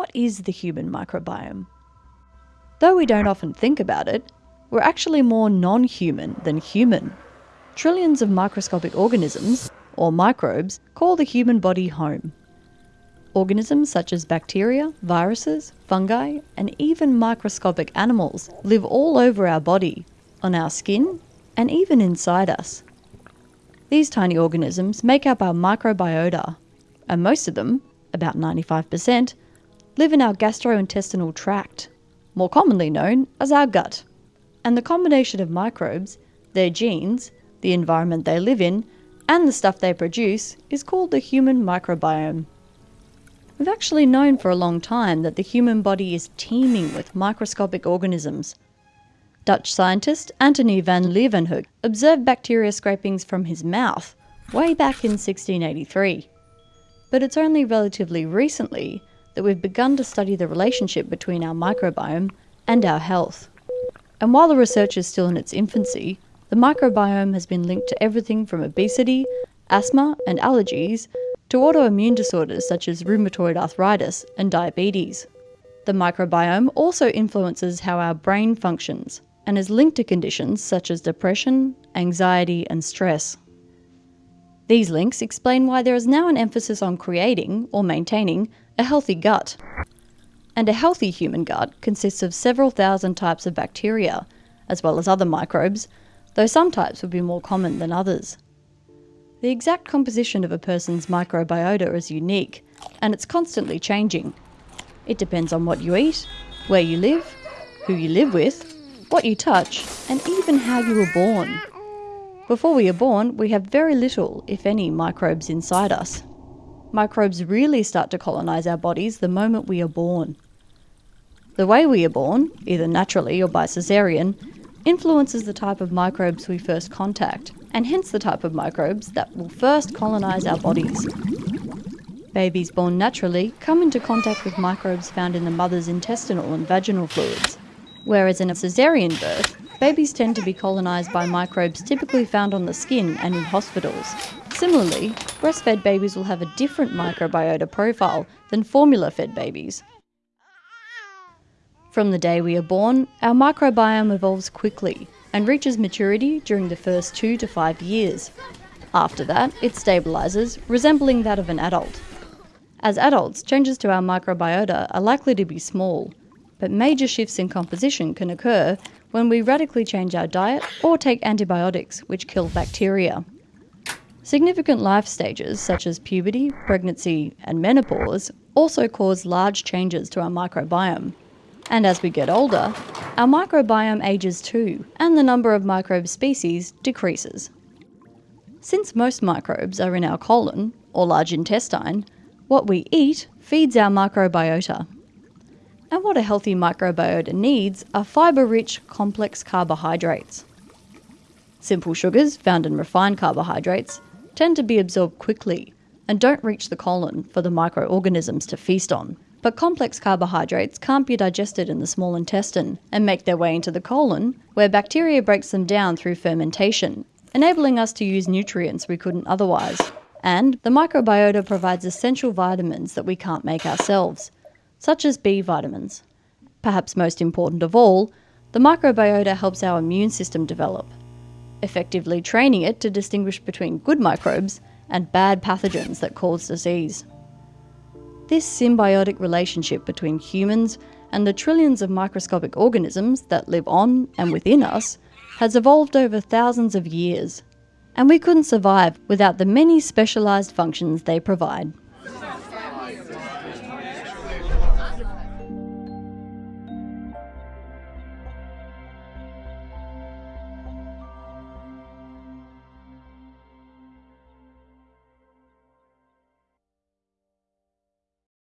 what is the human microbiome? Though we don't often think about it, we're actually more non human than human. Trillions of microscopic organisms, or microbes, call the human body home. Organisms such as bacteria, viruses, fungi, and even microscopic animals live all over our body, on our skin, and even inside us. These tiny organisms make up our microbiota, and most of them, about 95%, live in our gastrointestinal tract, more commonly known as our gut. And the combination of microbes, their genes, the environment they live in, and the stuff they produce is called the human microbiome. We've actually known for a long time that the human body is teeming with microscopic organisms. Dutch scientist Antony van Leeuwenhoek observed bacteria scrapings from his mouth way back in 1683. But it's only relatively recently that we've begun to study the relationship between our microbiome and our health. And while the research is still in its infancy, the microbiome has been linked to everything from obesity, asthma, and allergies to autoimmune disorders such as rheumatoid arthritis and diabetes. The microbiome also influences how our brain functions and is linked to conditions such as depression, anxiety, and stress. These links explain why there is now an emphasis on creating or maintaining a healthy gut. And a healthy human gut consists of several thousand types of bacteria, as well as other microbes, though some types would be more common than others. The exact composition of a person's microbiota is unique, and it's constantly changing. It depends on what you eat, where you live, who you live with, what you touch, and even how you were born. Before we are born, we have very little, if any, microbes inside us. Microbes really start to colonise our bodies the moment we are born. The way we are born, either naturally or by caesarean, influences the type of microbes we first contact, and hence the type of microbes that will first colonise our bodies. Babies born naturally come into contact with microbes found in the mother's intestinal and vaginal fluids, whereas in a caesarean birth, babies tend to be colonised by microbes typically found on the skin and in hospitals. Similarly, breastfed babies will have a different microbiota profile than formula fed babies. From the day we are born, our microbiome evolves quickly and reaches maturity during the first two to five years. After that, it stabilises, resembling that of an adult. As adults, changes to our microbiota are likely to be small, but major shifts in composition can occur when we radically change our diet or take antibiotics, which kill bacteria. Significant life stages such as puberty, pregnancy, and menopause also cause large changes to our microbiome. And as we get older, our microbiome ages too, and the number of microbe species decreases. Since most microbes are in our colon, or large intestine, what we eat feeds our microbiota. And what a healthy microbiota needs are fibre rich, complex carbohydrates. Simple sugars, found in refined carbohydrates, tend to be absorbed quickly and don't reach the colon for the microorganisms to feast on. But complex carbohydrates can't be digested in the small intestine and make their way into the colon, where bacteria breaks them down through fermentation, enabling us to use nutrients we couldn't otherwise. And the microbiota provides essential vitamins that we can't make ourselves, such as B vitamins. Perhaps most important of all, the microbiota helps our immune system develop effectively training it to distinguish between good microbes and bad pathogens that cause disease. This symbiotic relationship between humans and the trillions of microscopic organisms that live on and within us has evolved over thousands of years, and we couldn't survive without the many specialised functions they provide.